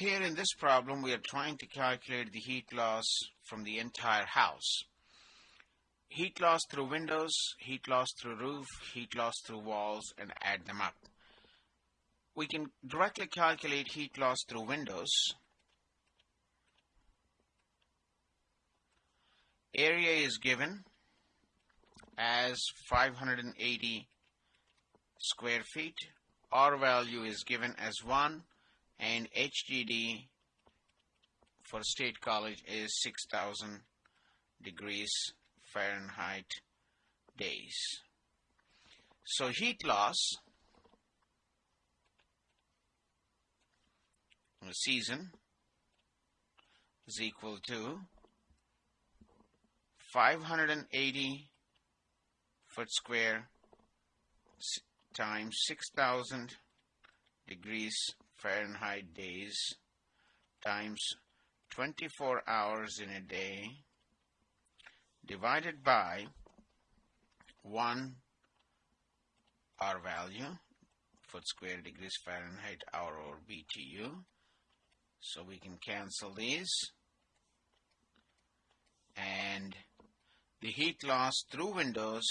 Here in this problem, we are trying to calculate the heat loss from the entire house. Heat loss through windows, heat loss through roof, heat loss through walls, and add them up. We can directly calculate heat loss through windows. Area is given as 580 square feet. R value is given as 1 and HDD for State College is 6000 degrees Fahrenheit days. So heat loss in a season is equal to 580 foot square times 6000 degrees Fahrenheit days times 24 hours in a day divided by 1 R value foot square degrees Fahrenheit hour or BTU so we can cancel these. And the heat loss through windows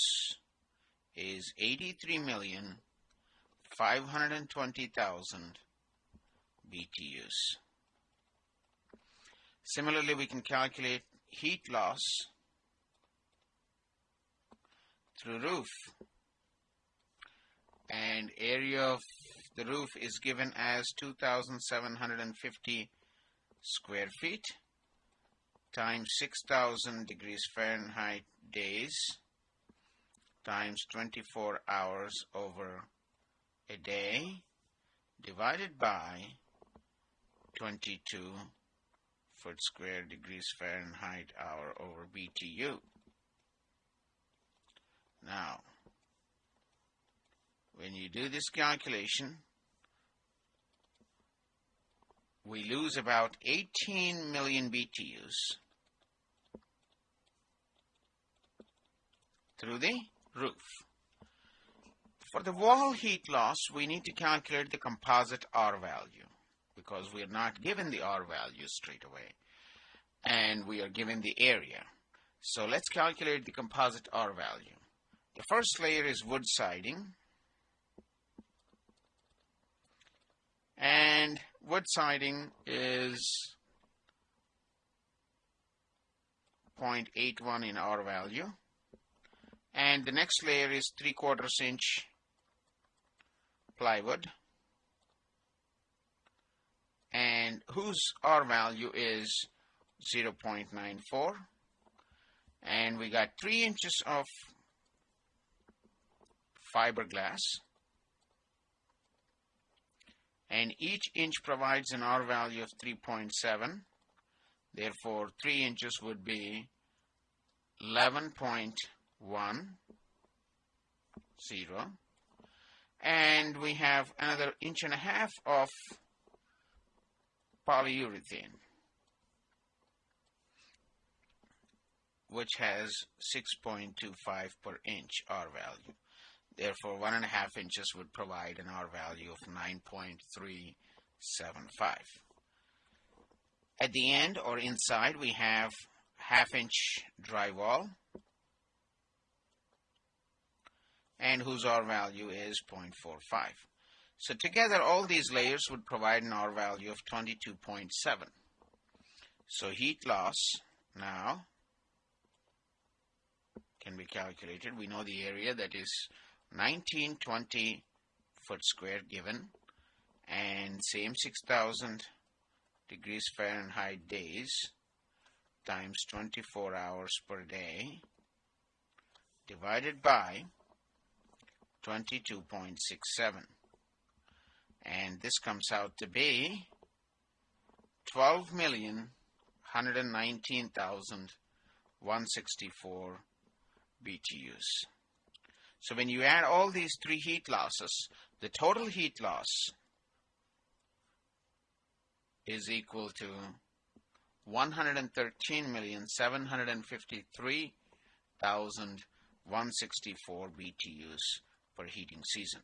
is 83 million 520,000 BTUs. Similarly, we can calculate heat loss through roof and area of the roof is given as 2750 square feet times 6000 degrees Fahrenheit days times 24 hours over a day divided by 22 foot square degrees Fahrenheit hour over BTU. Now, when you do this calculation, we lose about 18 million BTUs through the roof. For the wall heat loss, we need to calculate the composite R value because we are not given the R value straight away and we are given the area. So let's calculate the composite R value. The first layer is wood siding and wood siding is 0.81 in R value and the next layer is 3 quarters inch plywood and whose R value is 0.94 and we got 3 inches of fiberglass. And each inch provides an R value of 3.7 therefore 3 inches would be 11.10 and we have another inch and a half of polyurethane which has 6.25 per inch R value. Therefore, one and a half inches would provide an R value of 9.375. At the end or inside, we have half inch drywall and whose R value is 0.45. So together all these layers would provide an R value of 22.7. So heat loss now can be calculated. We know the area that is 1920 foot square given and same 6000 degrees Fahrenheit days times 24 hours per day divided by 22.67 and this comes out to be 12,119,164 BTUs. So when you add all these three heat losses, the total heat loss is equal to 113,753,164 BTUs per heating season.